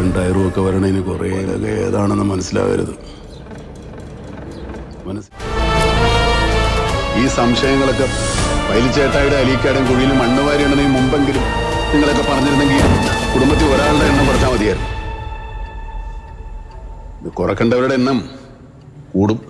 വരും ടയറും ഒക്കെ വരണതിന് കുറേ ഇതൊക്കെ ഏതാണെന്ന് മനസ്സിലാവരുത്. മനസ്സ് ഈ സംശയങ്ങളൊക്കെ പൈലിച്ചേട്ടായുടെ അലീക്കാടും കുഴിയിൽ മണ്ണ് വാരി മുമ്പെങ്കിലും നിങ്ങളൊക്കെ പറഞ്ഞിരുന്നെങ്കിൽ കുടുംബത്തിൽ ഒരാളുടെ എണ്ണം കുറച്ചാൽ മതിയായിരുന്നു. ഇത് കുറക്കേണ്ടവരുടെ എണ്ണം കൂടും.